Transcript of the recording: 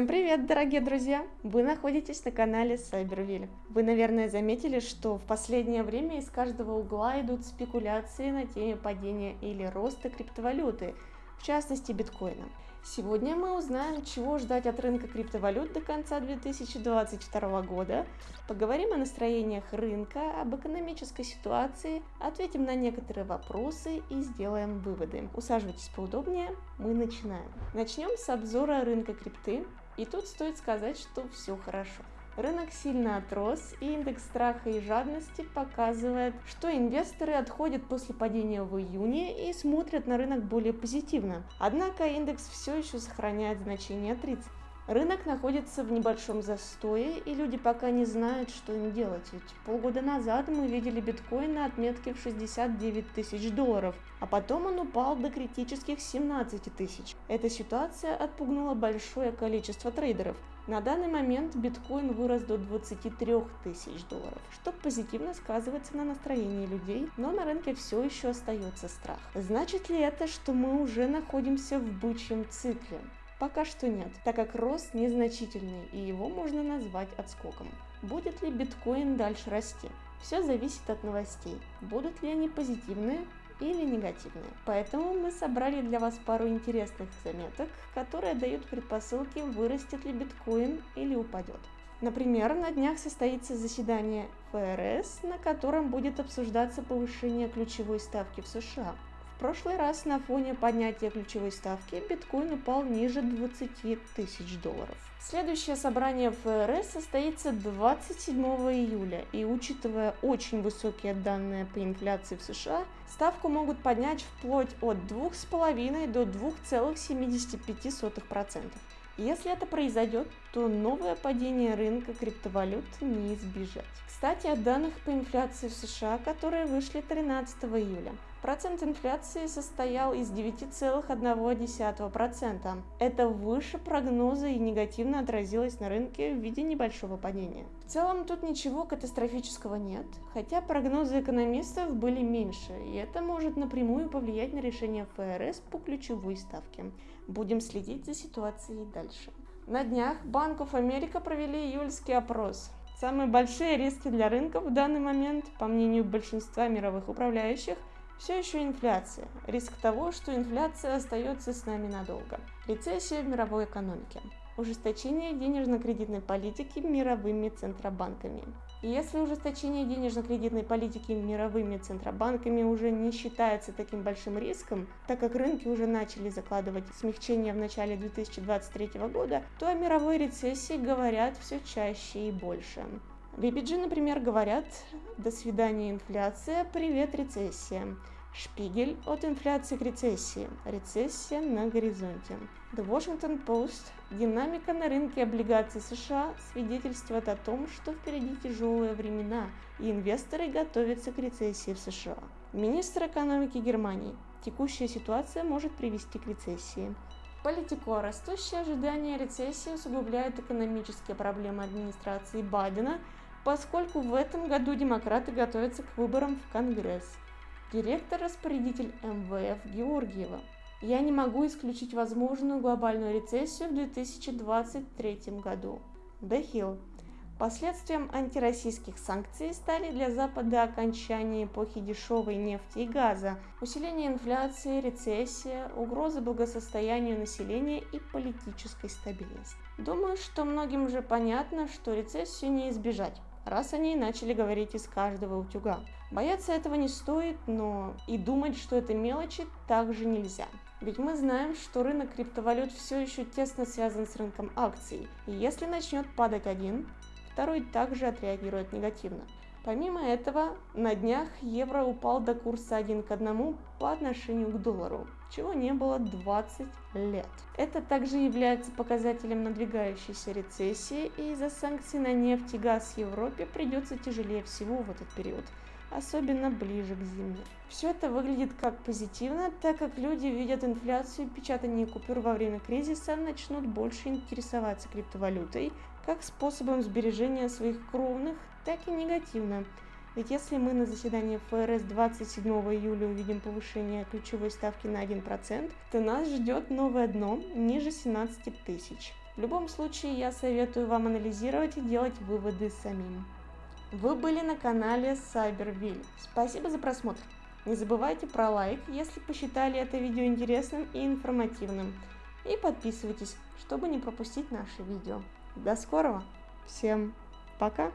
Всем привет, дорогие друзья! Вы находитесь на канале Cyberville. Вы, наверное, заметили, что в последнее время из каждого угла идут спекуляции на теме падения или роста криптовалюты, в частности биткоина. Сегодня мы узнаем, чего ждать от рынка криптовалют до конца 2022 года, поговорим о настроениях рынка, об экономической ситуации, ответим на некоторые вопросы и сделаем выводы. Усаживайтесь поудобнее, мы начинаем. Начнем с обзора рынка крипты, и тут стоит сказать, что все хорошо. Рынок сильно отрос, и индекс страха и жадности показывает, что инвесторы отходят после падения в июне и смотрят на рынок более позитивно. Однако индекс все еще сохраняет значение 30. Рынок находится в небольшом застое, и люди пока не знают, что им делать. Ведь полгода назад мы видели биткоин на отметке в 69 тысяч долларов, а потом он упал до критических 17 тысяч. Эта ситуация отпугнула большое количество трейдеров. На данный момент биткоин вырос до 23 тысяч долларов, что позитивно сказывается на настроении людей, но на рынке все еще остается страх. Значит ли это, что мы уже находимся в бычьем цикле? Пока что нет, так как рост незначительный и его можно назвать отскоком. Будет ли биткоин дальше расти? Все зависит от новостей. Будут ли они позитивные или негативные. Поэтому мы собрали для вас пару интересных заметок, которые дают предпосылки, вырастет ли биткоин или упадет. Например, на днях состоится заседание ФРС, на котором будет обсуждаться повышение ключевой ставки в США прошлый раз на фоне поднятия ключевой ставки биткоин упал ниже 20 тысяч долларов. Следующее собрание ФРС состоится 27 июля, и учитывая очень высокие данные по инфляции в США, ставку могут поднять вплоть от 2,5 до 2,75%. Если это произойдет, то новое падение рынка криптовалют не избежать. Кстати, о данных по инфляции в США, которые вышли 13 июля. Процент инфляции состоял из 9,1%. Это выше прогноза и негативно отразилось на рынке в виде небольшого падения. В целом тут ничего катастрофического нет, хотя прогнозы экономистов были меньше, и это может напрямую повлиять на решение ФРС по ключевой ставке. Будем следить за ситуацией дальше. На днях Банк of America провели июльский опрос. Самые большие риски для рынка в данный момент, по мнению большинства мировых управляющих, все еще инфляция. Риск того, что инфляция остается с нами надолго. Рецессия в мировой экономике. Ужесточение денежно-кредитной политики мировыми центробанками. И если ужесточение денежно-кредитной политики мировыми центробанками уже не считается таким большим риском, так как рынки уже начали закладывать смягчение в начале 2023 года, то о мировой рецессии говорят все чаще и больше. BBG, например, говорят «До свидания, инфляция, привет, рецессия». Шпигель от инфляции к рецессии. Рецессия на горизонте. The Washington Post. Динамика на рынке облигаций США свидетельствует о том, что впереди тяжелые времена, и инвесторы готовятся к рецессии в США. Министр экономики Германии. Текущая ситуация может привести к рецессии. Политико. Растущие ожидания рецессии усугубляют экономические проблемы администрации Байдена – поскольку в этом году демократы готовятся к выборам в Конгресс. Директор-распорядитель МВФ Георгиева. Я не могу исключить возможную глобальную рецессию в 2023 году. The Hill. Последствием антироссийских санкций стали для Запада окончание эпохи дешевой нефти и газа, усиление инфляции, рецессия, угроза благосостоянию населения и политической стабильности. Думаю, что многим уже понятно, что рецессию не избежать раз они начали говорить из каждого утюга. Бояться этого не стоит, но и думать, что это мелочи, также нельзя. Ведь мы знаем, что рынок криптовалют все еще тесно связан с рынком акций, и если начнет падать один, второй также отреагирует негативно. Помимо этого, на днях евро упал до курса 1 к 1 по отношению к доллару, чего не было 20 лет. Это также является показателем надвигающейся рецессии, и из-за санкций на нефть и газ в Европе придется тяжелее всего в этот период, особенно ближе к зиме. Все это выглядит как позитивно, так как люди видят инфляцию и печатание купюр во время кризиса начнут больше интересоваться криптовалютой, как способом сбережения своих кровных, так и негативно. Ведь если мы на заседании ФРС 27 июля увидим повышение ключевой ставки на 1%, то нас ждет новое дно ниже 17 тысяч. В любом случае, я советую вам анализировать и делать выводы самим. Вы были на канале Cyberville. Спасибо за просмотр. Не забывайте про лайк, если посчитали это видео интересным и информативным. И подписывайтесь, чтобы не пропустить наши видео. До скорого! Всем пока!